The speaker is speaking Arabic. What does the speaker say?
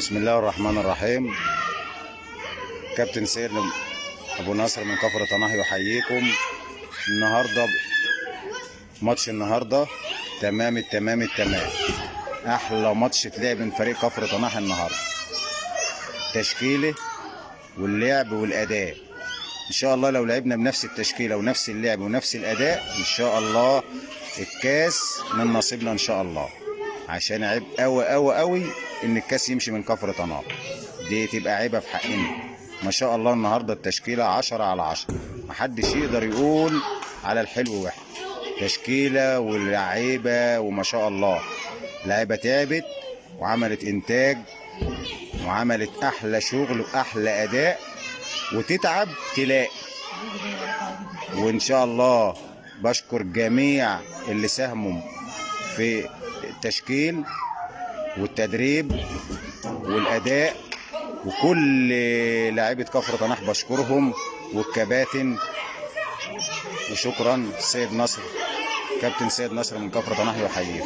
بسم الله الرحمن الرحيم. كابتن سيد أبو نصر من كفر طناح يحييكم النهارده ماتش النهارده. تمام التمام التمام. أحلى ماتش اتلعب من فريق كفر طناح النهارده. تشكيلة واللعب والأداء. إن شاء الله لو لعبنا بنفس التشكيلة ونفس اللعب ونفس الأداء إن شاء الله الكاس من نصيبنا إن شاء الله. عشان عيب قوي قوي قوي إن الكاس يمشي من كفر طناط. دي تبقى عيبة في حقنا. ما شاء الله النهارده التشكيلة 10 على 10 محدش يقدر يقول على الحلو وحش تشكيلة واللعيبه وما شاء الله. لعيبة تعبت وعملت إنتاج وعملت أحلى شغل وأحلى أداء. وتتعب تلاقي. وإن شاء الله بشكر جميع اللي ساهموا في التشكيل. والتدريب والأداء وكل لاعيبة كفر طناح بشكرهم والكباتن. وشكرا سيد نصر كابتن سيد نصر من كفر طناح يحييك